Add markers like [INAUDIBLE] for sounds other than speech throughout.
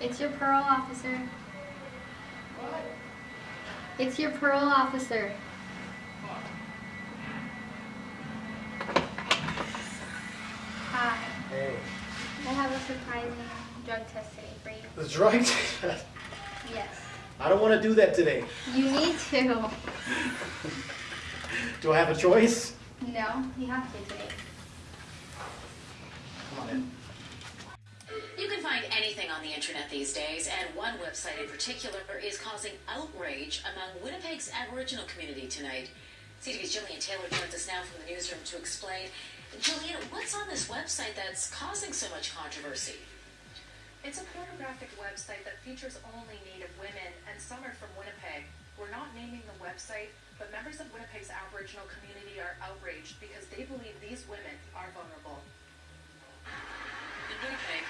It's your parole officer. What? It's your parole officer. Hi. Hey. I have a surprising drug test today for you. The drug test. Yes. I don't want to do that today. You need to. Do I have a choice? No, you have to today. Come on in. You can find anything on the internet these days, and one website in particular is causing outrage among Winnipeg's Aboriginal community tonight. CTV's Jillian Taylor joins us now from the newsroom to explain. Jillian, what's on this website that's causing so much controversy? It's a pornographic website that features only Native women, and some are from Winnipeg. We're not naming the website, but members of Winnipeg's Aboriginal community are outraged because they believe these women are vulnerable. In Winnipeg,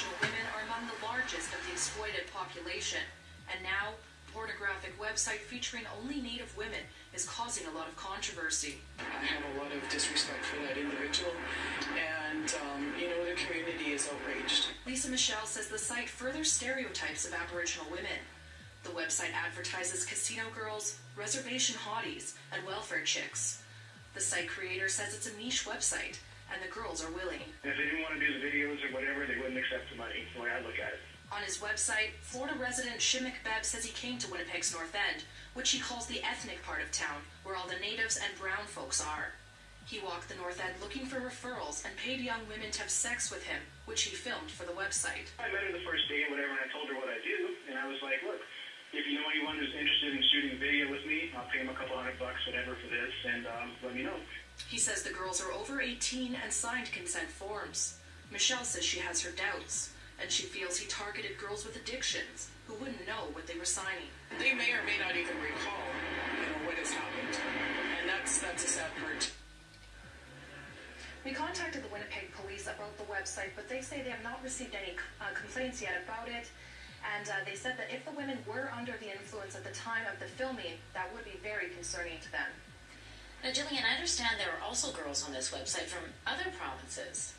Aboriginal women are among the largest of the exploited population, and now pornographic website featuring only Native women is causing a lot of controversy. I have a lot of disrespect for that individual, and um, you know the community is outraged. Lisa Michelle says the site further stereotypes of Aboriginal women. The website advertises casino girls, reservation hotties, and welfare chicks. The site creator says it's a niche website, and the girls are willing. If they didn't want to do the videos or whatever, they wouldn't accept the money, the way I look at it. On his website, Florida resident Shimmick Beb says he came to Winnipeg's North End, which he calls the ethnic part of town, where all the natives and brown folks are. He walked the North End looking for referrals and paid young women to have sex with him, which he filmed for the website. I met her the first day, and whatever, and I told her what I do, and I was like, look, if you know anyone who's interested in shooting a video with me, I'll pay them a couple hundred bucks, whatever, for this, and um, let me know. He says the girls are over 18 and signed consent forms. Michelle says she has her doubts, and she feels he targeted girls with addictions who wouldn't know what they were signing. They may or may not even recall, you know, what has happened, and that's that's a sad part. We contacted the Winnipeg police about the website, but they say they have not received any uh, complaints yet about it. And uh, they said that if the women were under the influence at the time of the filming, that would be very concerning to them. Now, Jillian, I understand there are also girls on this website from other provinces.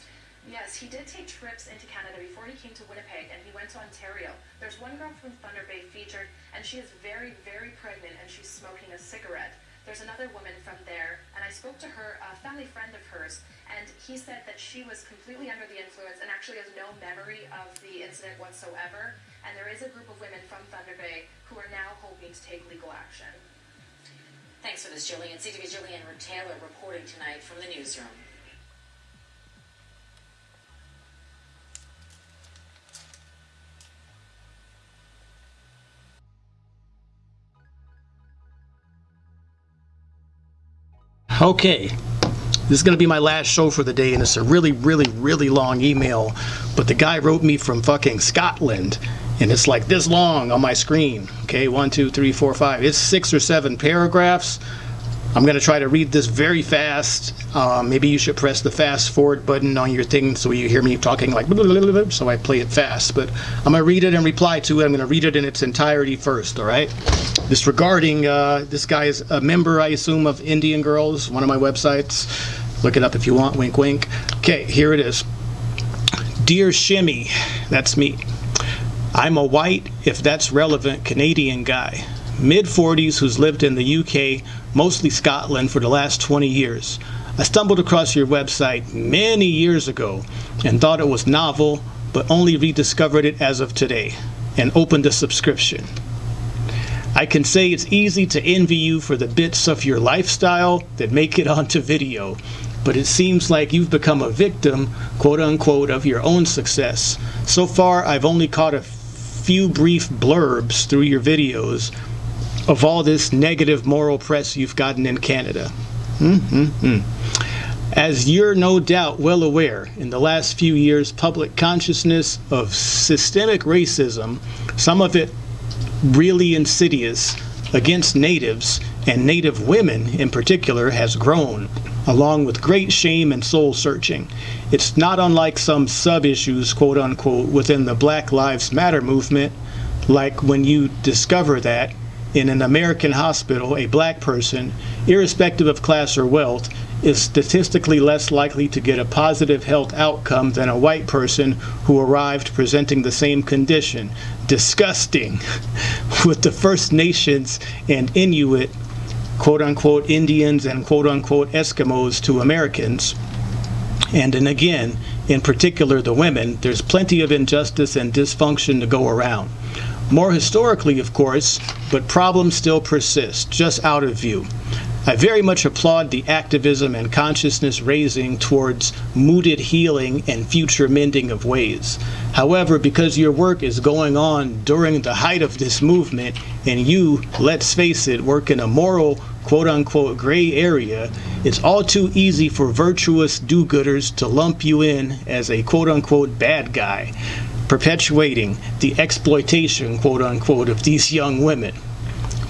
Yes, he did take trips into Canada before he came to Winnipeg, and he went to Ontario. There's one girl from Thunder Bay featured, and she is very, very pregnant, and she's smoking a cigarette. There's another woman from there, and I spoke to her, a family friend of hers, and he said that she was completely under the influence and actually has no memory of the incident whatsoever. And there is a group of women from Thunder Bay who are now hoping to take legal action. Thanks for this, Jillian. CTV's Jillian Taylor reporting tonight from the newsroom. Okay. This is going to be my last show for the day, and it's a really, really, really long email. But the guy wrote me from fucking Scotland, and it's like this long on my screen. Okay, one, two, three, four, five. It's six or seven paragraphs. I'm going to try to read this very fast. Uh, maybe you should press the fast forward button on your thing so you hear me talking like [LAUGHS] so I play it fast. But I'm to read it and reply to it. I'm going to read it in its entirety first, all right? This regarding, uh, this guy is a member, I assume, of Indian Girls, one of my websites. Look it up if you want, wink, wink. Okay, here it is. Dear Shimmy, that's me. I'm a white, if that's relevant, Canadian guy, mid 40s who's lived in the UK, mostly Scotland, for the last 20 years. I stumbled across your website many years ago and thought it was novel, but only rediscovered it as of today and opened a subscription. I can say it's easy to envy you for the bits of your lifestyle that make it [LAUGHS] onto video, but it seems like you've become a victim, quote unquote, of your own success. So far, I've only caught a few brief blurbs through your videos of all this negative moral press you've gotten in Canada. Mm-hmm. As you're no doubt well aware, in the last few years, public consciousness of systemic racism, some of it really insidious, against natives, and native women in particular, has grown, along with great shame and soul searching. It's not unlike some sub issues, quote unquote, within the Black Lives Matter movement, like when you discover that in an American hospital, a black person, irrespective of class or wealth, is statistically less likely to get a positive health outcome than a white person who arrived presenting the same condition. Disgusting. [LAUGHS] With the First Nations and Inuit, quote unquote, Indians and quote unquote Eskimos to Americans. And then again, in particular the women, there's plenty of injustice and dysfunction to go around. More historically, of course, but problems still persist, just out of view. I very much applaud the activism and consciousness raising towards mooted healing and future mending of ways. However, because your work is going on during the height of this movement, and you, let's face it, work in a moral, quote unquote, gray area, it's all too easy for virtuous do gooders to lump you in as a quote unquote bad guy, perpetuating the exploitation, quote unquote, of these young women.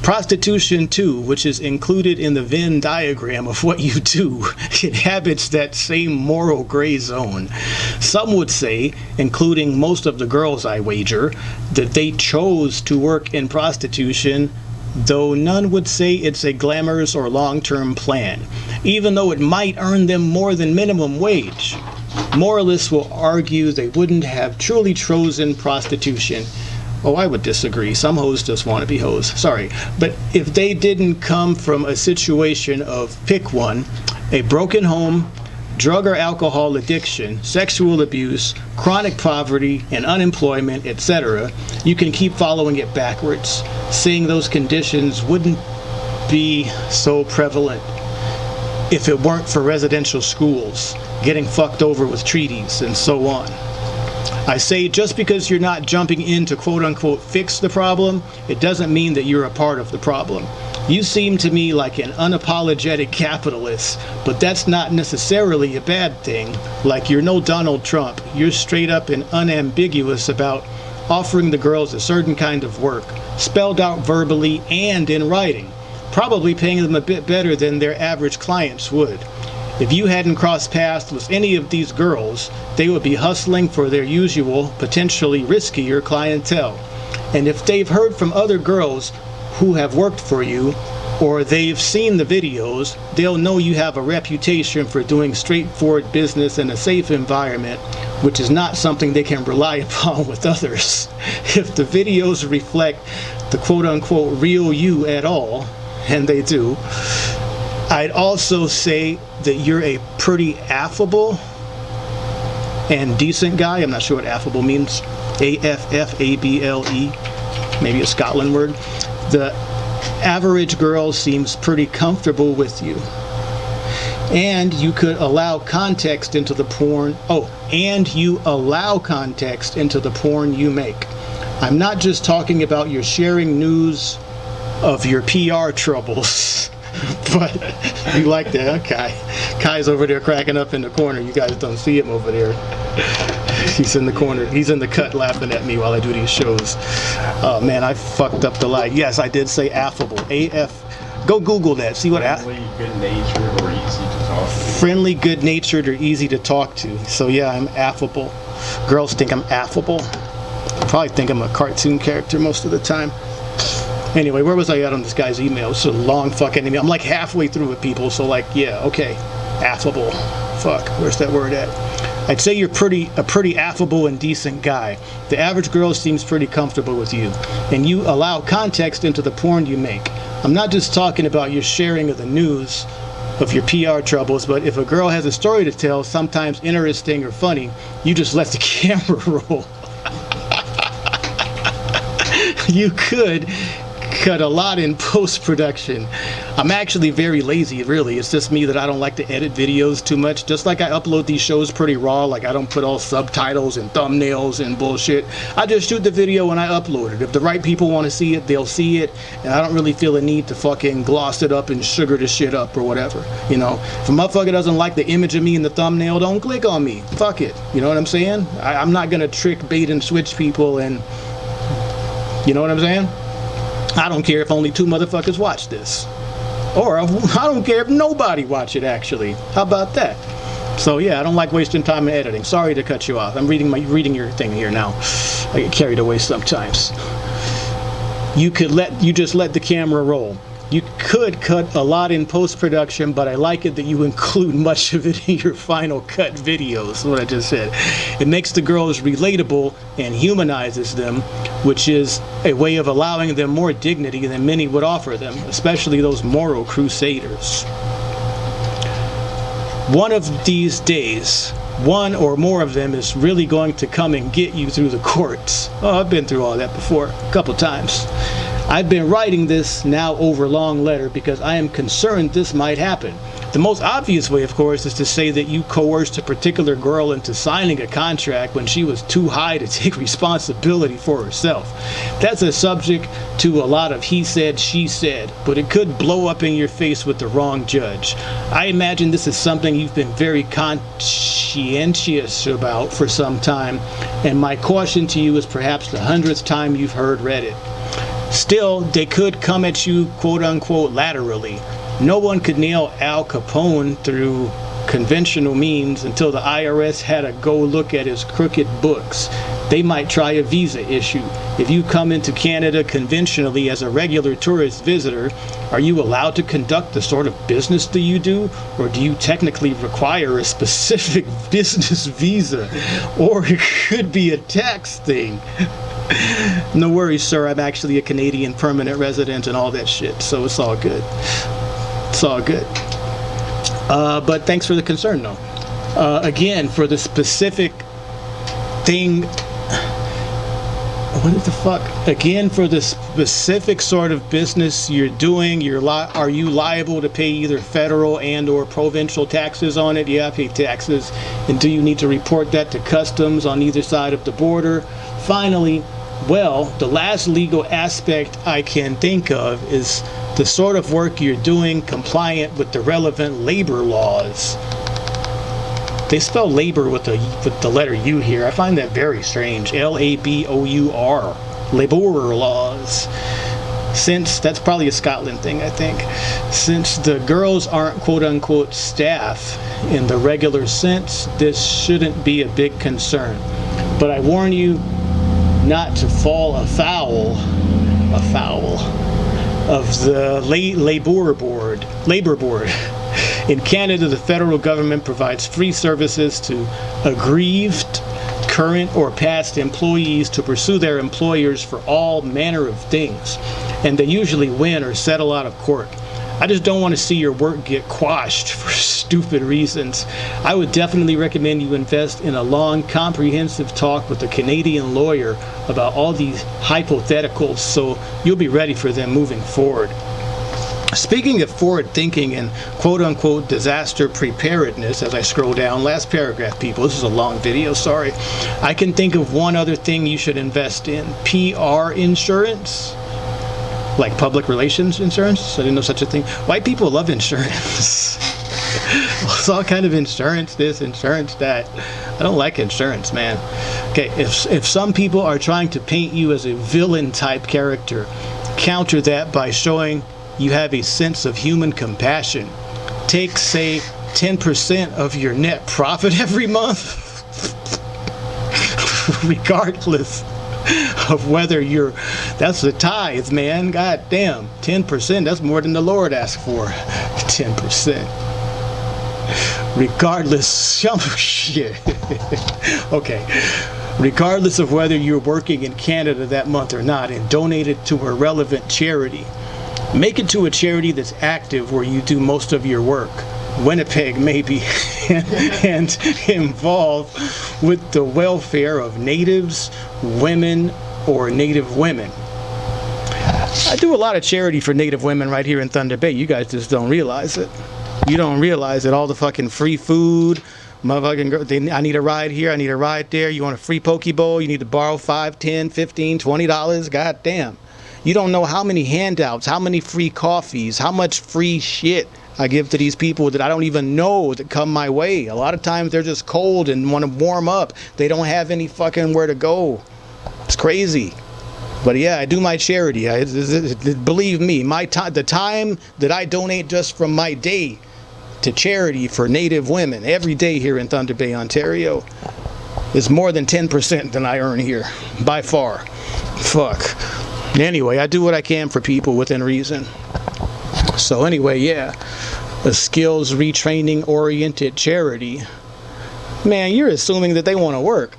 Prostitution, too, which is included in the Venn diagram of what you do, [LAUGHS] inhabits that same moral gray zone. Some would say, including most of the girls I wager, that they chose to work in prostitution, though none would say it's a glamorous or long term plan, even though it might earn them more than minimum wage. Moralists will argue they wouldn't have truly chosen prostitution Oh, I would disagree. Some hoes just want to be hoes. Sorry. But if they didn't come from a situation of pick one, a broken home, drug or alcohol addiction, sexual abuse, chronic poverty, and unemployment, etc., you can keep following it backwards. Seeing those conditions wouldn't be so prevalent if it weren't for residential schools, getting fucked over with treaties, and so on. I say just because you're not jumping in to quote unquote fix the problem, it doesn't mean that you're a part of the problem. You seem to me like an unapologetic capitalist, but that's not necessarily a bad thing. Like you're no Donald Trump. You're straight up and unambiguous about offering the girls a certain kind of work, spelled out verbally and in writing, probably paying them a bit better than their average clients would. If you hadn't crossed paths with any of these girls, they would be hustling for their usual, potentially riskier clientele. And if they've heard from other girls who have worked for you, or they've seen the videos, they'll know you have a reputation for doing straightforward business in a safe environment, which is not something they can rely [LAUGHS] upon with others. If the videos reflect the quote unquote real you at all, and they do, I'd also say that you're a pretty affable and decent guy. I'm not sure what affable means. A F F A B L E, maybe a Scotland word. The average girl seems pretty comfortable with you. And you could allow context into the porn. Oh, and you allow context into the porn you make. I'm not just talking about your sharing news of your PR troubles. [LAUGHS] but you like that, okay. Kai's over there cracking up in the corner. You guys don't see him over there. He's in the corner. He's in the cut laughing at me while I do these shows. Oh man, I fucked up the lie. Yes, I did say affable. A F. Go Google that. See what. Friendly, good natured, or easy to talk to. Friendly, good natured, or easy to talk to. So yeah, I'm affable. Girls think I'm affable. Probably think I'm a cartoon character most of the time. Anyway, where was I at on this guy's email? It's a long fucking email. I'm like halfway through with people. So like, yeah, okay, affable. Fuck, where's that word at? I'd say you're pretty a pretty affable and decent guy. The average girl seems pretty comfortable with you, and you allow context into the porn you make. I'm not just talking about your sharing of the news of your PR troubles, but if a girl has a story to tell, sometimes interesting or funny, you just let the [LAUGHS] camera roll. [LAUGHS] you could cut a lot in post production. I'm actually very lazy, really. It's just me that I don't like to edit videos too much. Just like I upload these shows pretty raw, like I don't put all subtitles and thumbnails and bullshit. I just shoot the video and I upload it. If the right people want to see it, they'll see it. And I don't really feel a need to fucking gloss it up and sugar the shit up or whatever. You know, if a motherfucker doesn't like the image of me in the thumbnail, don't click on me. Fuck it. You know what I'm saying? I, I'm not gonna trick, bait, and switch people and. You know what I'm saying? I don't care if only two motherfuckers watch this. Or [LAUGHS] I don't care if nobody watch it actually. How about that? So yeah, I don't like wasting time in editing. Sorry to cut you off. I'm reading my reading your thing here now. I get carried away sometimes. You could let you just let the camera roll. You could cut a lot in post production, but I like it that you include much of it in your final cut videos. What I just said. It makes the girls relatable and humanizes them, which is a way of allowing them more dignity than many would offer them, especially those moral crusaders. One of these days, one or more of them is really going to come and get you through the courts. Oh, I've been through all that before, a couple times. I've been writing this now over long letter because I am concerned this might happen. The most obvious way, of course, is to say that you coerced a particular girl into signing a contract when she was too high to [LAUGHS] take responsibility for herself. That's a subject to a lot of he said, she said, but it could blow up in your face with the wrong judge. I imagine this is something you've been very conscientious about for some time, and my caution to you is perhaps the hundredth time you've heard read it. Still, they could come at you quote unquote laterally. No one could nail Al Capone through conventional means until the IRS had a go look at his crooked books. They might try a visa issue. If you come into Canada conventionally as a regular tourist visitor, are you allowed to conduct the sort of business that you do? Or do you technically require a specific [LAUGHS] business visa? Or it could be a tax thing. [LAUGHS] no worries, sir. I'm actually a Canadian permanent resident and all that shit, so it's all good. It's all good. Uh, but thanks for the concern, though. Uh, again, for the specific thing. What the fuck? Again, for the specific sort of business you're doing, you're li- are you liable to pay either federal and or provincial taxes on it? Yeah, I pay taxes. And do you need to report that to customs on either side of the border? Finally, well, the last legal aspect I can think of is the sort of work you're doing compliant with the relevant labor laws. They spell labor with the with the letter U here. I find that very strange. L A B O U R. Labor laws. Since that's probably a Scotland thing, I think. Since the girls aren't quote unquote staff in the regular sense, this shouldn't be a big concern. But I warn you not to fall afoul afoul of the La- labor board labor board. In canada the federal government provides free services to aggrieved current or past employees to pursue their employers for all manner of things. And they usually win or settle out of court I just don't want to see your work get quashed [LAUGHS] for stupid reasons. I would definitely recommend you invest in a long, comprehensive talk with a Canadian lawyer about all these hypotheticals so you'll be ready for them moving forward. Speaking of forward thinking and quote unquote disaster preparedness, as I scroll down, last paragraph, people, this is a long video, sorry. I can think of one other thing you should invest in PR insurance like public relations insurance. I didn't know such a thing. White people love insurance. [LAUGHS] it's all kind of insurance this, insurance that. I don't like insurance, man. Okay, if if some people are trying to paint you as a villain type character, counter that by showing you have a sense of human compassion. Take say 10% of your net profit [LAUGHS] every month. [LAUGHS] Regardless [LAUGHS] of whether you're that's the tithe man. God damn 10% that's more than the lord asked for. [LAUGHS] 10% regardless [LAUGHS] oh, shit. Okay. Regardless of whether you're working in canada that month or not and donate it to a relevant charity make it to a charity that's active where you do most of your work Winnipeg maybe [LAUGHS] and involved with the welfare of natives, women, or native women. I do a lot of charity for native women right here in Thunder Bay. You guys just don't realize it. You don't realize that all the fucking free food, motherfucking girl, they, I need a ride here, I need a ride there. You want a free poke bowl, you need to borrow 5, 10, 15, 20 dollars. God damn. You don't know how many handouts, how many free coffees, how much free shit I give to these people that I don't even know that come my way. A lot of times they're just cold and want to warm up. They don't have any fucking where to go. It's crazy. But yeah, I do my charity. I, believe me, my time, the time that I donate just from my day to charity for Native women every day here in Thunder Bay, Ontario, is more than 10% than I earn here, by far. Fuck. Anyway, I do what I can for people within reason. So anyway, yeah, a skills retraining oriented charity. Man, you're assuming that they want to work.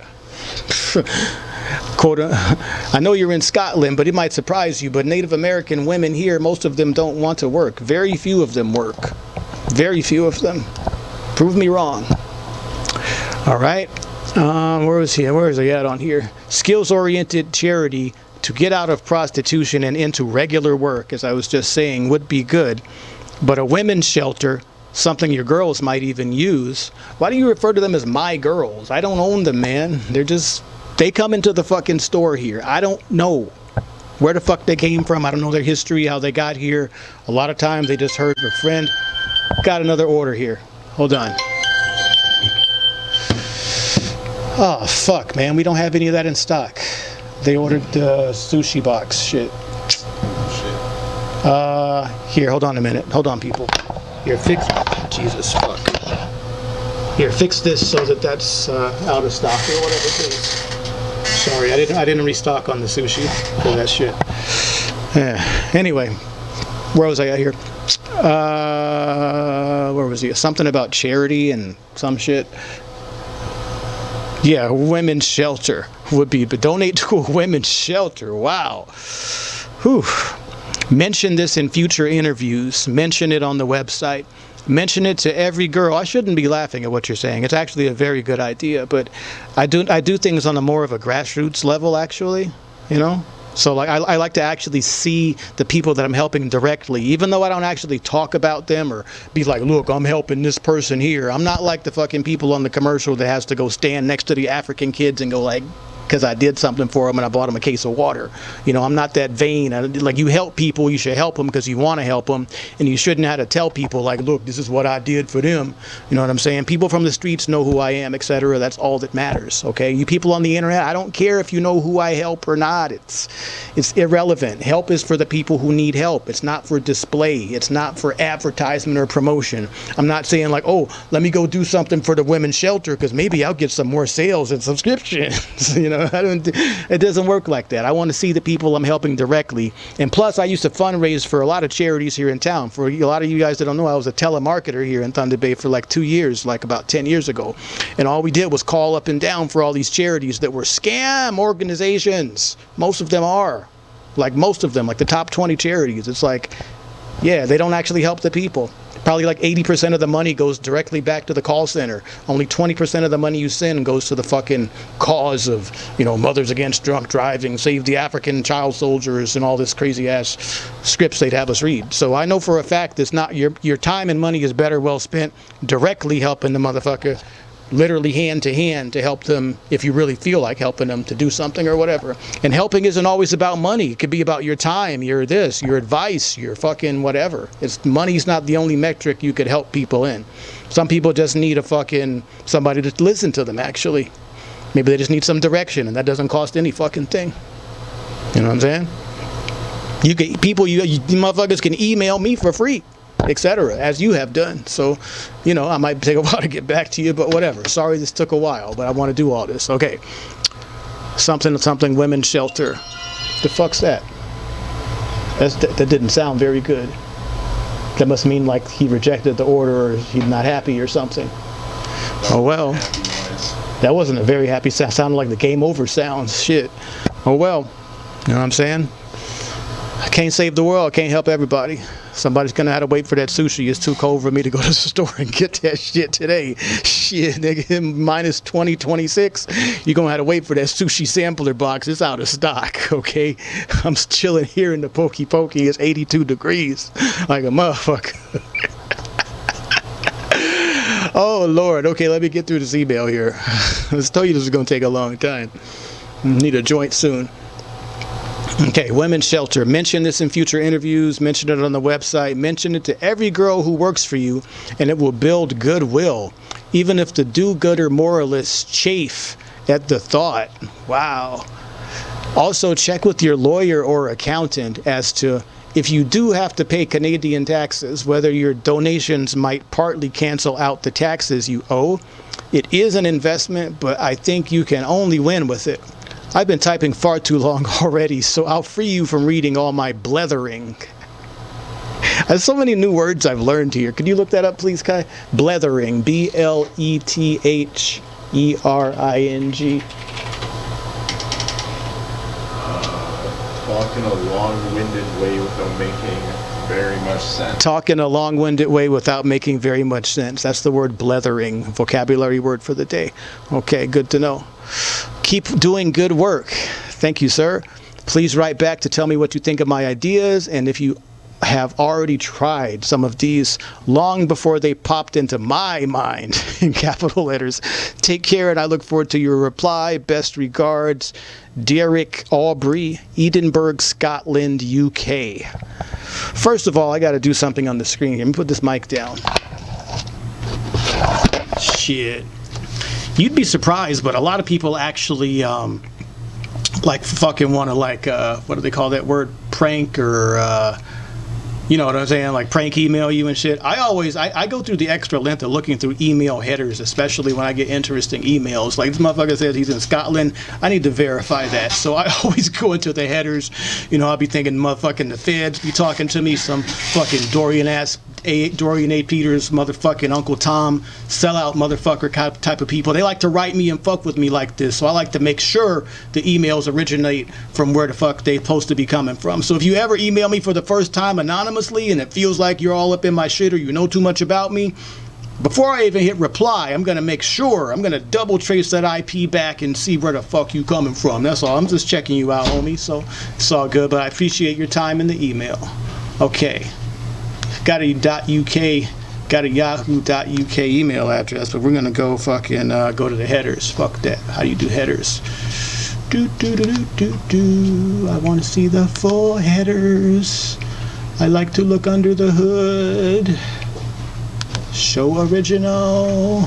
[LAUGHS] Quote, I know you're in Scotland, but it might surprise you, but Native American women here, most of them don't want to work. Very few of them work. Very few of them. Prove me wrong. All right. Um, where was he? Where is he at on here? Skills-oriented charity to get out of prostitution and into regular work, as I was just saying, would be good. But a women's shelter, something your girls might even use. Why do you refer to them as my girls? I don't own them, man. They're just they come into the fucking store here. I don't know where the fuck they came from. I don't know their history, how they got here. A lot of times they just heard their friend. Got another order here. Hold on. Oh, fuck, man. We don't have any of that in stock. They ordered the sushi box shit. Uh, here, hold on a minute. Hold on, people. Here, fix. Jesus, fuck. Here, fix this so that that's uh, out of stock or whatever, please. Sorry, I didn't. I didn't restock on the sushi for that shit. Yeah. Anyway, where was I at here? Uh, where was he? Something about charity and some shit. Yeah, women's shelter would be, but donate to a [LAUGHS] women's shelter. Wow. Whew. Mention this in future interviews. Mention it on the website. Mention it to every girl. I shouldn't be laughing at what you're saying. It's actually a very good idea, but I do I do things on a more of a grassroots level actually, you know? So like I, I like to actually see the people that I'm helping directly, even though I don't actually talk about them or be like, look, I'm helping this person here. I'm not like the fucking people on the commercial that has to go stand next to the African kids and go like, because I did something for them and I bought them a case of water. You know, I'm not that vain. I, like you help people, you should help them because you want to help them, and you shouldn't have to tell people like, look, this is what I did for them. You know what I'm saying? People from the streets know who I am, etc. That's all that matters. Okay, you people on the internet, I don't care if you know who I help or not. It's it's irrelevant. Help is for the people who need help. It's not for display. It's not for advertisement or promotion. I'm not saying like, oh, let me go do something for the women's shelter because maybe I'll get some more sales and subscriptions. [LAUGHS] you know. [LAUGHS] It doesn't work like that. I want to see the people I'm helping directly. And plus, I used to fundraise for a lot of charities here in town. For a lot of you guys that don't know, I was a telemarketer here in Thunder Bay for like two years, like about 10 years ago. And all we did was call up and down for all these charities that were scam organizations. Most of them are. Like most of them, like the top 20 charities. It's like, yeah, they don't actually help the people. Probably like 80% of the money goes directly back to the call center. Only 20% of the money you send goes to the fucking cause of, you know, Mothers Against Drunk Driving, Save the African Child Soldiers, and all this crazy ass scripts they'd have us read. So I know for a fact it's not your your time and money is better well spent directly helping the motherfucker literally hand to hand to help them if you really feel like helping them to do something or whatever. And helping isn't always about money. It could be about your time, your this, your advice, your fucking whatever. It's money's not the only metric you could help people in. Some people just need a fucking somebody to listen to them actually. Maybe they just need some direction and that doesn't cost any fucking thing. You know what I'm saying? You can people you, you motherfuckers can email me for free etc., as you have done. So, you know, I might take a [LAUGHS] while to get back to you, but whatever. Sorry this took a while, but I want to do all this. Okay. Something, something, women's shelter. The fuck's that? That's, that, that didn't sound very good. That must mean like he rejected the order or he's not happy or something. Oh well. That wasn't a very happy sound. Sounded like the game over sounds. Shit. Oh well. You know what I'm saying? I can't save the world. I can't help everybody. Somebody's gonna have to wait for that sushi. It's too cold for me to go [LAUGHS] to the store and get that shit today. Shit, nigga, [LAUGHS] minus 20, 26. You're gonna have to wait for that sushi sampler box. It's out of stock, [LAUGHS] okay? I'm chilling here in the Pokey Pokey. It's 82 degrees, like a motherfucker. oh Lord. Okay, let me get through this email here. Let's tell you this is gonna take a long time. Need a joint soon. Okay, women's shelter. Mention this in future interviews. Mention it on the website. Mention it to every girl who works for you, and it will build goodwill. Even if the do-gooder moralists chafe at the thought. Wow. Also, check with your lawyer or accountant as to if you do have to pay Canadian taxes, whether your donations might partly cancel out the taxes you owe. It is an investment, but I think you can only win with it. I've been typing far too long [LAUGHS] already, so I'll free you from reading all my blethering. There's so many new words I've learned here. Could you look that up, please, Kai? Blethering. B L E T H E R I N G. Talk in a long-winded way without making very much sense. Talk in a long winded way without making very much sense. That's the word blethering, vocabulary word for the day. Okay, good to know. Keep doing good work. Thank you, sir. Please write back to tell me what you think of my ideas and if you have already tried some of these long before they popped into my mind [LAUGHS] in capital letters. Take care and I look forward to your reply. Best regards, Derek Aubrey, Edinburgh, Scotland, UK. First of all, I got to do something on the screen. Let me put this mic down. Shit. You'd be surprised, but a lot of people actually um, like fucking want to like uh, what do they call that word? Prank or uh, you know what I'm saying? Like prank email you and shit. I always I, I go through the extra length of looking through email headers, especially when I get interesting emails. Like this motherfucker says he's in Scotland. I need to verify that. So I [LAUGHS] always go into the headers. You know, I'll be thinking motherfucking the feds be talking to me, some fucking Dorian ass a, Dorian A. Peters, motherfucking Uncle Tom, sellout motherfucker type, of people. They like to write me and fuck with me like this. So I like to make sure the emails originate from where the fuck they're supposed to be coming from. So if you ever email me for the first time anonymously and it feels like you're all up in my shit or you know too much about me, before I even hit reply, I'm gonna make sure, I'm gonna double trace that IP back and see where the fuck you coming from. That's all. I'm just checking you out, homie. So it's all good, but I appreciate your time in the email. Okay got a .uk, got a yahoo.uk email address, but we're gonna go fucking uh, go to the headers. Fuck that. How do you do headers? Do do do do do do. I want to see the full headers. I like to look under the hood. Show original.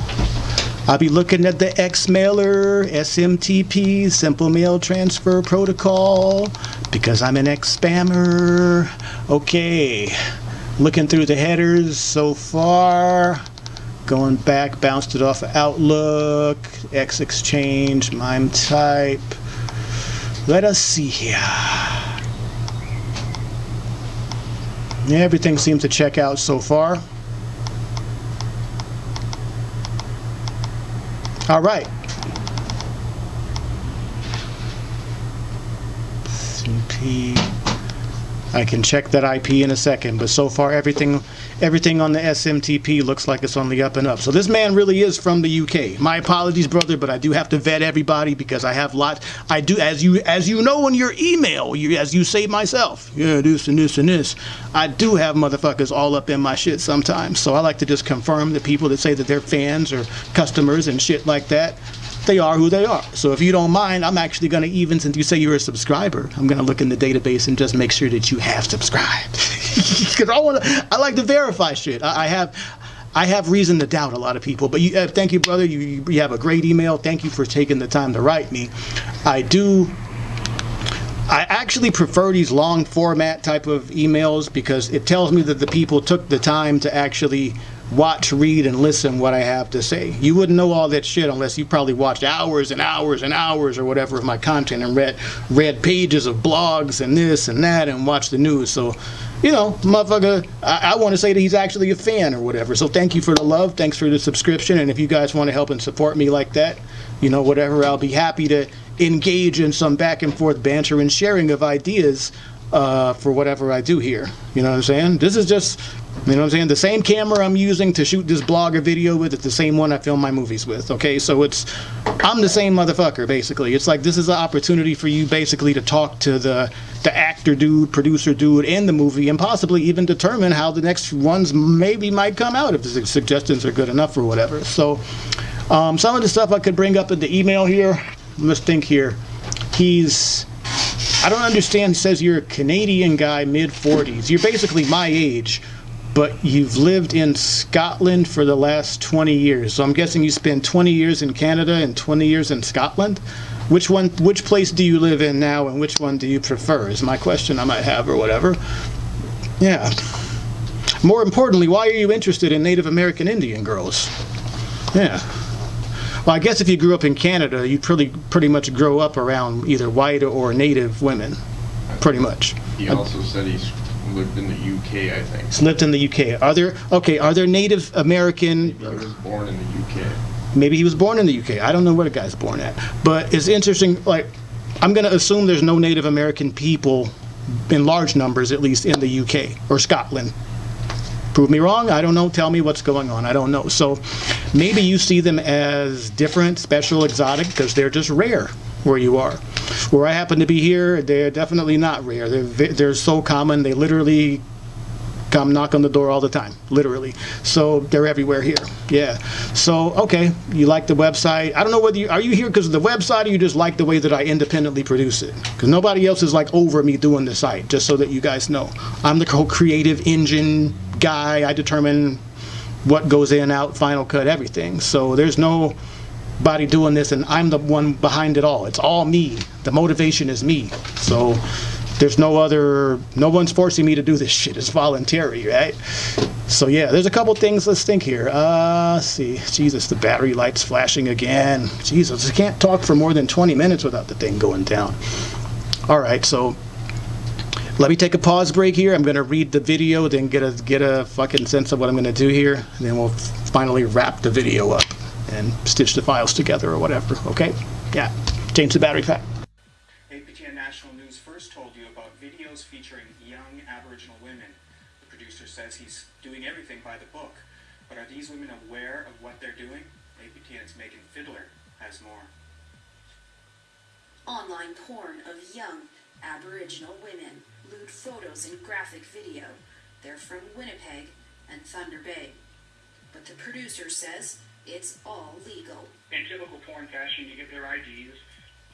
I'll be looking at the X mailer, SMTP, Simple Mail Transfer Protocol, because I'm an X spammer. Okay looking through the headers so far. Going back bounced it off of outlook x exchange mime type let us see here. Everything seems to check out so far. All right. CP I can check that IP in a second, but so far everything everything on the SMTP looks like it's on the up and up. So this man really is from the UK. My apologies, brother, but I do have to vet everybody because I have lots. I do, as you as you know in your email, you as you say myself, yeah, this and this and this. I do have motherfuckers all up in my shit sometimes. So I like to just confirm the people that say that they're fans or customers and shit like that they are who they are. So if you don't mind, I'm actually going to even, since you say you're a subscriber, I'm going to look in the database and just make sure that you have subscribed. [LAUGHS] Because I want to, I like to verify shit. I, I, have. I have reason to doubt a lot of people, but you, uh, thank you, brother. You, you have a great email. Thank you for taking the time to write me. I do I actually prefer these long format type of emails because it tells me that the people took the time to actually watch, read, and listen what I have to say. You wouldn't know all that shit unless you probably watched hours and hours and hours or whatever of my content and read read pages of blogs and this and that and watched the news. So, you know, motherfucker, I, I want to say that he's actually a fan or whatever. So thank you for the love. Thanks for the subscription. And if you guys want to help and support me like that, you know, whatever, I'll be happy to engage in some back and forth banter and sharing of ideas uh, for whatever I do here. You know what I'm saying? This is just you know what I'm saying? The same camera I'm using to shoot this blog or video with is the same one I film my movies with. Okay, so it's I'm the same motherfucker basically. It's like this is an opportunity for you basically to talk to the the actor dude, producer dude in the movie, and possibly even determine how the next ones maybe might come out if the suggestions are good enough or whatever. So um, some of the stuff I could bring up in the email here. Let's think here. He's I don't understand. Says you're a Canadian guy, mid 40s. You're basically my age but you've lived in Scotland for the last 20 years. So I'm guessing you spent 20 years in Canada and 20 years in Scotland. Which one? Which place do you live in now, and which one do you prefer? Is my question I might have, or whatever. Yeah. More importantly, why are you interested in Native American Indian girls? Yeah. Well, I guess if you grew up in Canada, you pretty pretty much grow up around either white or Native women, pretty much. He uh, also said he's lived in the UK, I think. lived in the UK. Are there okay? Are there Native American? He was born in the UK. Maybe he was born in the UK. I don't know where the guy's born at. But it's interesting. Like, I'm gonna assume there's no Native American people in large numbers, at least in the UK or Scotland. Prove me wrong. I don't know. Tell me what's going on. I don't know. So maybe you see them as different, special, exotic because they're just rare where you are. Where I happen to be here, they're definitely not rare. They're they're so common. They literally come knock on the door all the time, literally. So they're everywhere here. Yeah. So okay, you like the website. I don't know whether you are you here because of the website or you just like the way that I independently produce it. Because nobody else is like over me doing the site. Just so that you guys know, I'm the creative engine guy. I determine what goes in, out, final cut, everything. So there's no body doing this and I'm the one behind it all. It's all me. The motivation is me. So there's no other, no one's forcing me to do this [LAUGHS] shit. It's voluntary, right? So yeah, there's a couple things. Let's think here. Uh, see. Jesus, the battery light's flashing again. Jesus, I can't talk for more than 20 minutes without the thing going down. All right, so let me take a pause break here. I'm going to read the video, then get a get a fucking sense of what I'm going to do here, and then we'll finally wrap the video up and stitch the files together or whatever. Okay? Yeah. Change the battery pack. APTN National News first told you about videos featuring young Aboriginal women. The producer says he's doing everything by the book. But are these women aware of what they're doing? APTN's Megan Fiddler has more. Online porn of young Aboriginal women, lewd photos and graphic video. They're from Winnipeg and Thunder Bay. But the producer says it's all legal. In typical porn fashion, you get their IDs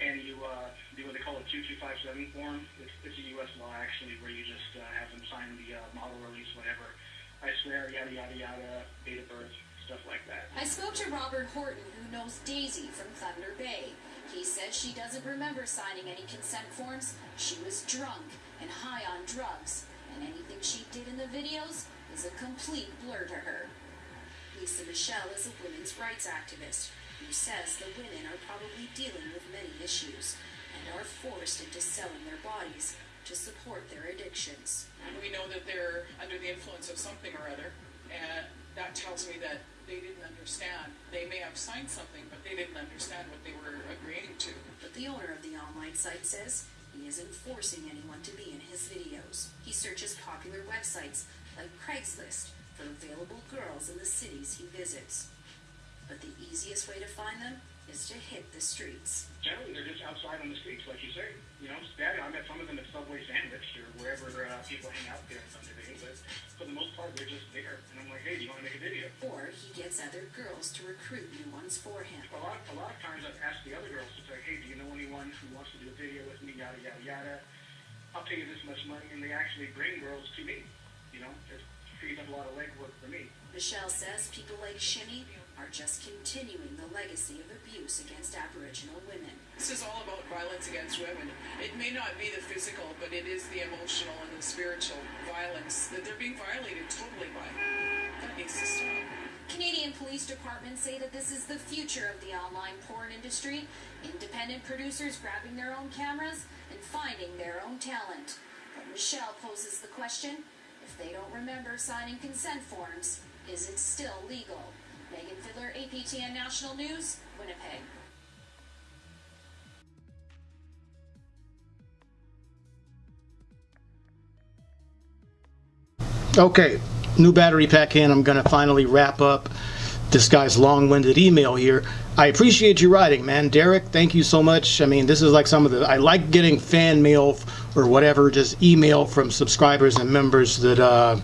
and you uh, do what they call a 2257 form. It's, it's a U.S. law, actually, where you just uh, have them sign the uh, model release, whatever. I swear, yada, yada, yada, date of birth, stuff like that. I spoke to Robert Horton, who knows Daisy from Thunder Bay. He says she doesn't remember signing any consent forms. She was drunk and high on drugs, and anything she did in the videos is a complete blur to her. Lisa Michelle is a women's rights activist who says the women are probably dealing with many issues and are forced into selling their bodies to support their addictions. We know that they're under the influence of something or other, and that tells me that they didn't understand. They may have signed something, but they didn't understand what they were agreeing to. But the owner of the online site says he isn't forcing anyone to be in his videos. He searches popular websites like Craigslist for available girls in the cities he visits. But the easiest way to find them is to hit the streets. Generally, they're just outside on the streets, like you say. You know, I met some of them at Subway Sandwich or wherever uh, people hang out there in Thunder Bay, but for the most part, they're just there. And I'm like, hey, do you want to make a video? Or he gets other girls to recruit new ones for him. A lot, a lot of times I've asked the other girls to say, hey, do you know anyone who wants to do a video with me, yada, yada, yada. I'll pay you this much money, and they actually bring girls to me. You know, it frees up a lot of legwork for me. Michelle says people like Shimmy are just continuing the legacy of abuse against Aboriginal women. This is all about violence against women. It may not be the physical, but it is the emotional and the spiritual violence that they're being violated totally by. That needs to stop. Canadian police departments say that this is the future of the online porn industry. Independent producers grabbing their own cameras and finding their own talent. But Michelle poses the question if they don't remember signing consent forms, is it still legal? Megan Fiddler, APTN National News, Winnipeg. Okay, new battery pack in. I'm going to finally wrap up this guy's long-winded email here. I appreciate you writing, man. Derek, thank you so much. I mean, this is like some of the, I like getting fan mail or whatever, just email from subscribers and members that, uh,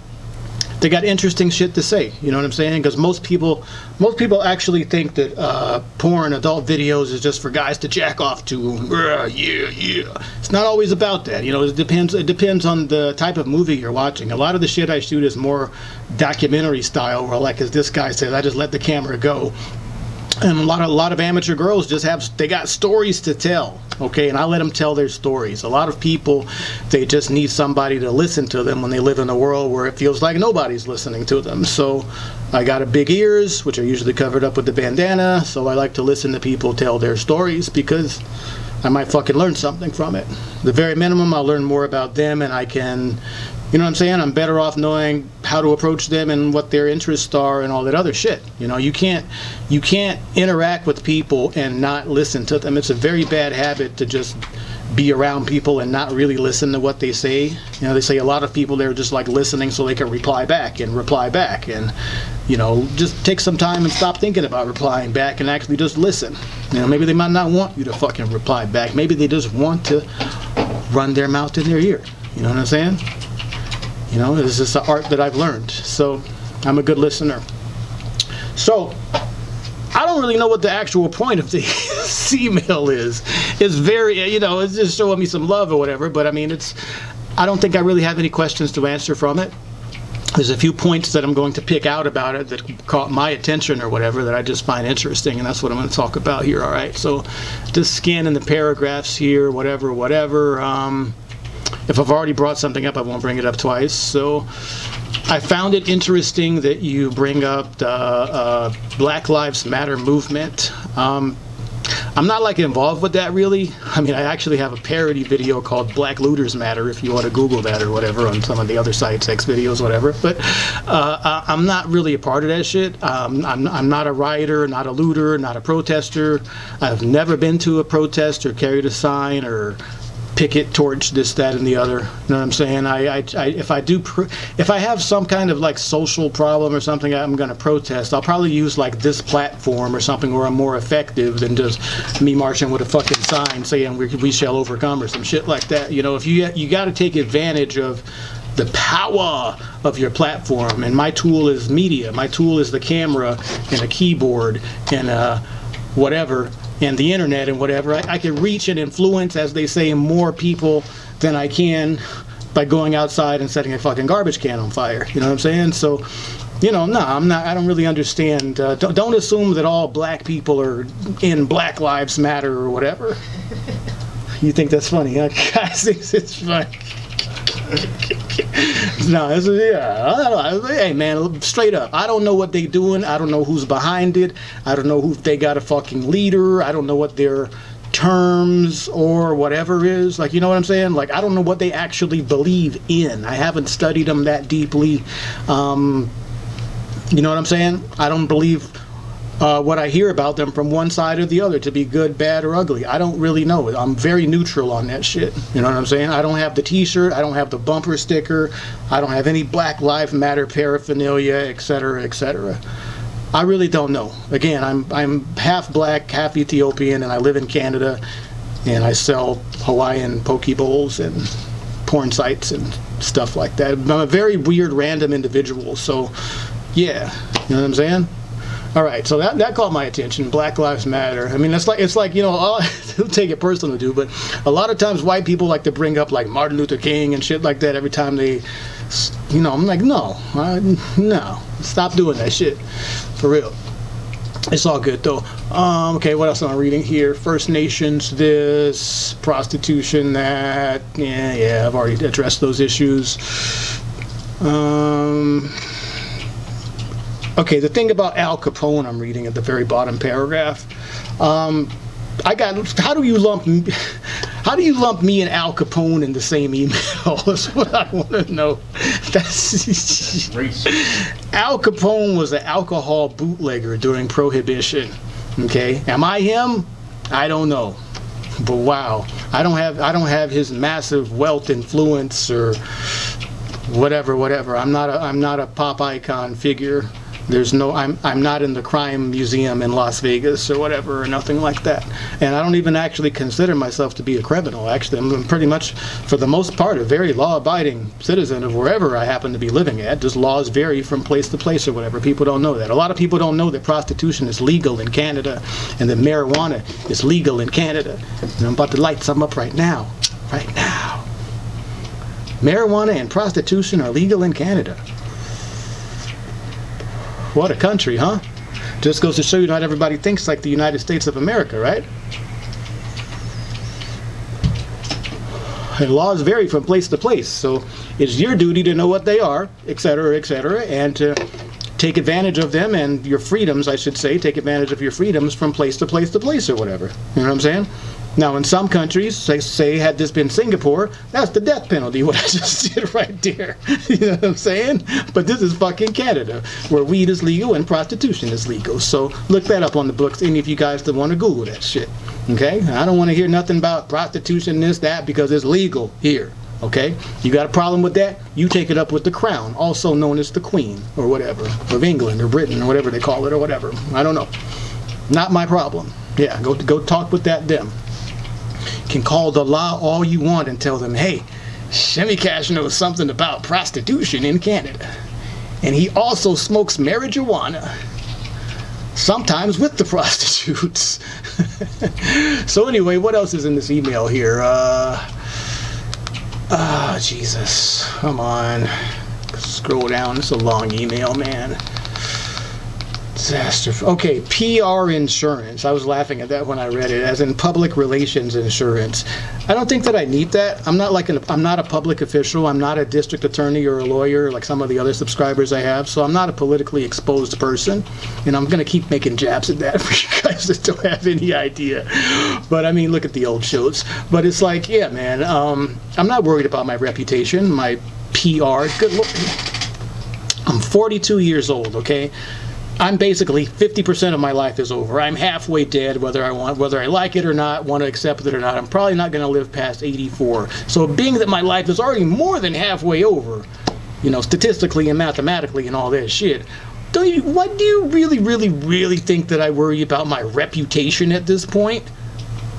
they got interesting shit to say. You know what I'm saying? Because most people, most people actually think that uh, porn, adult videos, is just for guys to jack off to. Uh, yeah, yeah. It's not always about that. You know, it depends. It depends on the type of movie you're watching. A lot of the shit I shoot is more documentary style, where like as this guy says, I just let the camera go. And a lot of a lot of amateur girls just have they got stories to tell, okay, and I let them tell their stories. A lot of people they just need somebody to listen to them when they live in a world where it feels like nobody's listening to them. So I got a big ears, which are usually covered up with the bandana. So I like to listen to people tell their stories because I might fucking learn something from it. The very minimum, I'll learn more about them, and I can You know what I'm saying? I'm better off knowing how to approach them and what their interests are and all that other shit. You know, you can't you can't interact with people and not listen to them. It's a very bad habit to just be around people and not really listen to what they say. You know, they say a lot of people they're just like listening so they can reply back and reply back and you know, just take some time and stop thinking about replying back and actually just listen. You know, maybe they might not want you to fucking reply back. Maybe they just want to run their mouth in their ear. You know what I'm saying? You know, this is an art that I've learned. So I'm a good listener. So I don't really know what the actual point of the [LAUGHS] email is. It's very, you know, it's just showing me some love or whatever. But I mean, it's. I don't think I really have any questions to answer from it. There's a few points that I'm going to pick out about it that caught my attention or whatever that I just find interesting, and that's what I'm going to talk about here. All right, so just scanning the paragraphs here, whatever, whatever. Um, if I've already brought something up, I won't bring it up twice. So I found it interesting that you bring up the uh, Black Lives Matter movement. Um, I'm not like involved with that really. I mean, I actually have a parody video called Black Looters Matter if you want to Google that or whatever on some of the other sites, X videos, whatever. But uh, I'm not really a part of that shit. Um, I'm, I'm not a rioter, not a looter, not a protester. I've never been to a protest or carried a sign or picket torch this that and the other you know what i'm saying? I, I, I if i do if i have some kind of like social problem or something i'm going to protest i'll probably use like this platform or something where i'm more effective than just me marching with a fucking sign saying we, we shall overcome or some shit like that you know? If you you got to take advantage of the power of your platform and my tool is media my tool is the camera and a keyboard and uh whatever and the internet and whatever, I, I can reach and influence, as they say, more people than I can by going outside and setting a fucking garbage can on fire. You know what I'm saying? So, you know, no, I'm not. I don't really understand. Uh, don't, don't assume that all black people are in Black Lives Matter or whatever. [LAUGHS] you think that's funny, huh? [LAUGHS] Guys it's funny. [LAUGHS] no, yeah. I don't. Hey, man, straight up. I don't know what they're doing. I don't know who's behind it. I don't know who they got a fucking leader. I don't know what their terms or whatever is. Like, you know what I'm saying? Like, I don't know what they actually believe in. I haven't studied them that deeply. Um, you know what I'm saying? I don't believe uh, what I hear about them from one side or the other to be good, bad, or ugly. I don't really know. I'm very neutral on that shit. You know what I'm saying? I don't have the T-shirt. I don't have the bumper sticker. I don't have any Black Lives Matter paraphernalia, etc., etc. I really don't know. Again, I'm I'm half black, half Ethiopian, and I live in Canada, and I sell Hawaiian poke bowls and porn sites and stuff like that. I'm a very weird, random individual. So, yeah, you know what I'm saying? All right, so that, that caught my attention. Black Lives Matter. I mean, it's like it's like you know, I'll [LAUGHS] take it personal, do, but a lot of times white people like to bring up like Martin Luther King and shit like that every time they, you know, I'm like, no, I, no, stop doing that shit, for real. It's all good though. Um, okay, what else am I reading here? First Nations, this prostitution, that. Yeah, yeah, I've already addressed those issues. Um. Okay, the thing about Al Capone I'm reading at the very bottom paragraph. Um, I got. How do you lump? [LAUGHS] How do you lump me and Al Capone in the same email? [LAUGHS] That's what I want to know. [LAUGHS] That's Al Capone was an alcohol bootlegger during Prohibition. Okay, am I him? I don't know, but wow, I don't have. I don't have his massive wealth, influence, or whatever, whatever. I'm not a. I'm not a pop icon figure. There's no, I'm, I'm not in the crime museum in Las Vegas or whatever, or nothing like that. And I don't even actually consider myself to be a criminal. Actually, I'm pretty much, for the most part, a very law-abiding citizen of wherever I happen to be living at. Just laws vary from place to place or whatever. People don't know that. A lot of people don't know that prostitution is legal in Canada and that marijuana is legal in Canada. And I'm about to light some up right now. Right now. Marijuana and prostitution are legal in Canada. What a country, huh? Just goes to show you not everybody thinks like the United States of America, right? And laws vary from place to place, so it's your duty to know what they are, etc., etc., and to take advantage of them and your freedoms, I should say, take advantage of your freedoms from place to place to place or whatever. You know what I'm saying? Now, in some countries, say, say had this been Singapore, that's the death penalty, [LAUGHS] what I just did right there. [LAUGHS] you know what I'm saying? But this is fucking Canada, where weed is legal and prostitution is legal. So look that up on the books, any of you guys that want to Google that shit. Okay? I don't want to hear nothing about prostitution, this, that, because it's legal here. Okay? You got a problem with that? You take it up with the crown, also known as the queen, or whatever, of England, or Britain, or whatever they call it, or whatever. I don't know. Not my problem. Yeah, go, go talk with that them can call the law all you want and tell them, hey, Shimmy Cash knows something about prostitution in Canada. And he also smokes marijuana, sometimes with the [LAUGHS] prostitutes. [LAUGHS] so anyway, what else is in this email here? Uh, ah, uh, Jesus. Come on. Scroll down. It's a long email, man. Disaster. Okay, PR insurance. I was laughing at that when I read it, as in public relations insurance. I don't think that I need that. I'm not like an, I'm not a public official. I'm not a district attorney or a lawyer like some of the other subscribers I have. So I'm not a politically exposed person, and I'm gonna keep making jabs at that [LAUGHS] for you guys that don't have any idea. But I mean, look at the old shows. But it's like, yeah, man. Um, I'm not worried about my reputation, my PR. Good look. I'm 42 years old. Okay. I'm basically 50% of my life is over. I'm halfway dead, whether I want, whether I like it or not, want to accept it or not. I'm probably not going to live past 84. So being that my life is already more than halfway over, you know, statistically and mathematically and all that shit, don't you, what do you really, really, really think that I worry about my reputation at this point?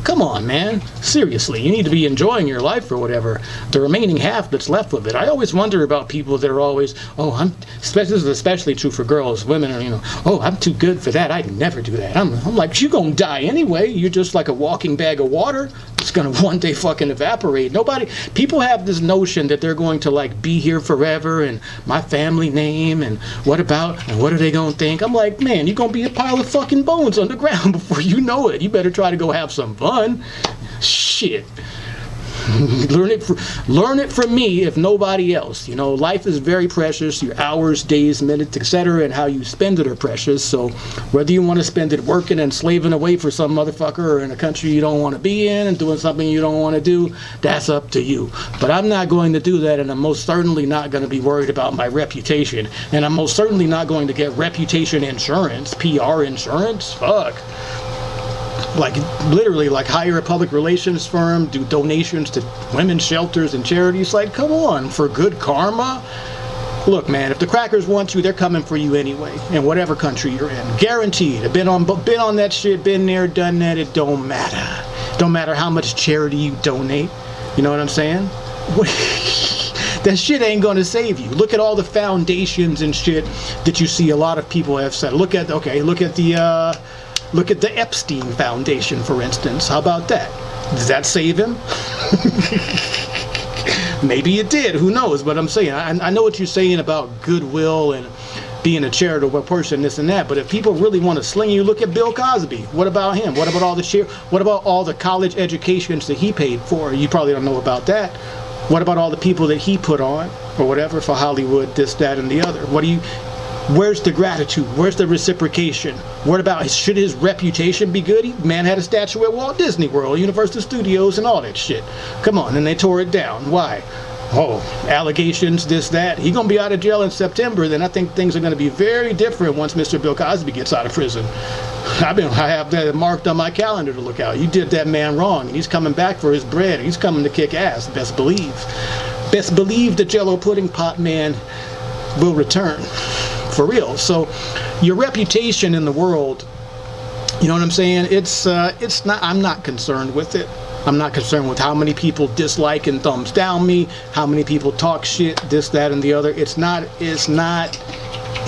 Come on, man. Seriously, you need to be enjoying your life or whatever. The remaining half that's left of it. I always wonder about people that are always, oh, I'm, this is especially true for girls. Women are, you know, oh, I'm too good for that. I'd never do that. I'm, I'm like, you're going to die anyway. You're just like a walking bag of water. It's going to one day fucking evaporate. Nobody, people have this notion that they're going to like be here forever and my family name and what about, and what are they going to think? I'm like, man, you're going to be a pile of fucking bones [LAUGHS] underground [LAUGHS] before you know it. You better try to go have some fun fun. Shit. [LAUGHS] learn it, for, learn it from me, if nobody else. You know, life is very precious. Your hours, days, minutes, etc., and how you spend it are precious. So, whether you want to spend it working and slaving away for some motherfucker, or in a country you don't want to be in and doing something you don't want to do, that's up to you. But I'm not going to do that, and I'm most certainly not going to be worried about my reputation. And I'm most certainly not going to get reputation insurance, PR insurance. Fuck like literally like hire a public relations firm, do donations to women's shelters and charities. Like, come on, for good karma. Look, man, if the crackers want you, they're coming for you anyway, in whatever country you're in. Guaranteed. I've been on, been on that shit, been there, done that. It don't matter. Don't matter how much charity you donate. You know what I'm saying? [LAUGHS] that shit ain't gonna save you. Look at all the foundations and shit that you see a lot of people have said. Look at, okay, look at the, uh, Look at the Epstein Foundation, for instance. How about that? Does that save him? [LAUGHS] Maybe it did. Who knows? But I'm saying, I, I know what you're saying about goodwill and being a charitable person, this and that. But if people really want to sling you, look at Bill Cosby. What about him? What about all the share? What about all the college educations that he paid for? You probably don't know about that. What about all the people that he put on or whatever for Hollywood, this, that, and the other? What do you? Where's the gratitude? Where's the reciprocation? What about should his reputation be good? Man had a statue at Walt Disney World, Universal Studios, and all that shit. Come on, and they tore it down. Why? Oh, allegations, this, that. He gonna be out of jail in September. Then I think things are gonna be very different once Mr. Bill Cosby gets out of prison. I've been, I have that marked on my calendar to look out. You did that man wrong, and he's coming back for his bread. He's coming to kick ass. Best believe. Best believe the Jello pudding pot man will return for real. So your reputation in the world, you know what I'm saying? It's uh, it's not. I'm not concerned with it. I'm not concerned with how many people dislike and thumbs down me, how many people talk shit, this, that, and the other. It's not. It's not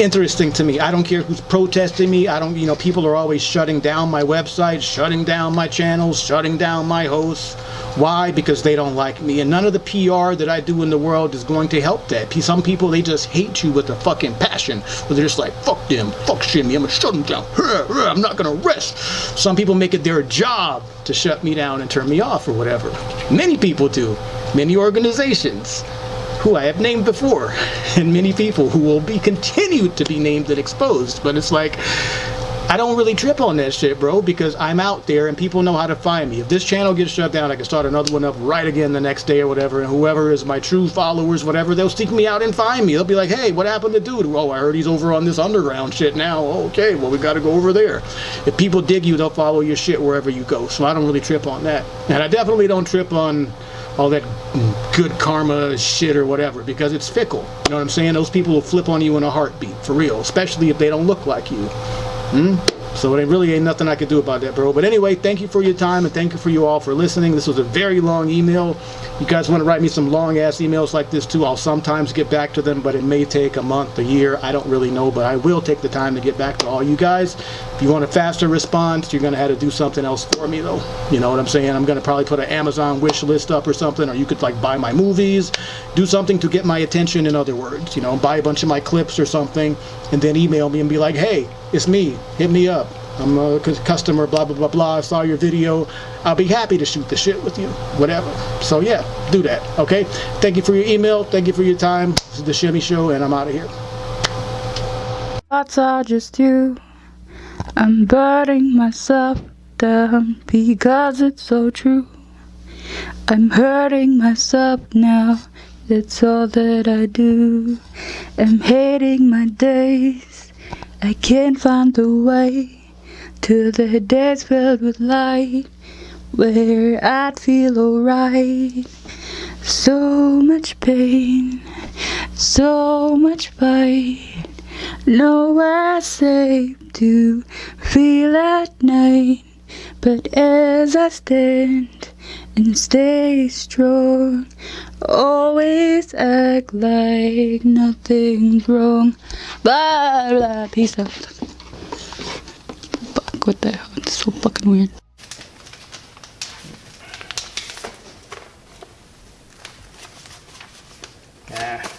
interesting to me. I don't care who's protesting me. I don't. You know, people are always shutting down my website, shutting down my channels, shutting down my hosts why? Because they don't like me. And none of the PR that I do in the world is going to help that. Some people, they just hate you with a fucking passion. But they're just like, fuck them, fuck Shimmy, I'm gonna shut them down. I'm not gonna rest. Some people make it their job to shut me down and turn me off or whatever. Many people do. Many organizations who I have named before, and many people who will be continued to be named and exposed. But it's like, I don't really trip on that shit, bro, because I'm out there and people know how to find me. If this channel gets shut down, I can start another one up right again the next day or whatever, and whoever is my true followers, whatever, they'll seek me out and find me. They'll be like, hey, what happened to dude? Oh, I heard he's over on this underground shit now. Okay, well, we got to go over there. If people dig you, they'll follow your shit wherever you go. So I don't really trip on that. And I definitely don't trip on all that good karma shit or whatever because it's fickle. You know what I'm saying? Those people will flip on you in a heartbeat, for real, especially if they don't look like you. Hmm? So it really ain't nothing I could do about that, bro. But anyway, thank you for your time and thank you for you all for listening. This was a very long email. You guys want to write me some long ass emails like this too. I'll sometimes get back to them, but it may take a month, a year. I don't really know, but I will take the time to get back to all you guys. If you want a faster response, you're going to have to do something else for me though. You know what I'm saying? I'm going to probably put an Amazon wish list up or something, or you could like buy my movies, do something to get my attention in other words. You know, buy a bunch of my clips or something, and then email me and be like, hey, it's me. Hit me up. I'm a customer, blah, blah, blah, blah. I saw your video. I'll be happy to shoot the shit with you, whatever. So yeah, do that, okay? Thank you for your email. Thank you for your time. This is The Shimmy Show, and I'm out of here. Thoughts are just you. I'm burning myself down because it's so true. I'm hurting myself now. That's all that I do. I'm hating my days. I can't find the way to the days filled with light where I'd feel alright. So much pain, so much fight, nowhere safe to feel at night. But as I stand and stay strong. Always act like nothing's wrong. Blah blah. Peace out. Fuck, what the hell? It's so fucking weird. Yeah.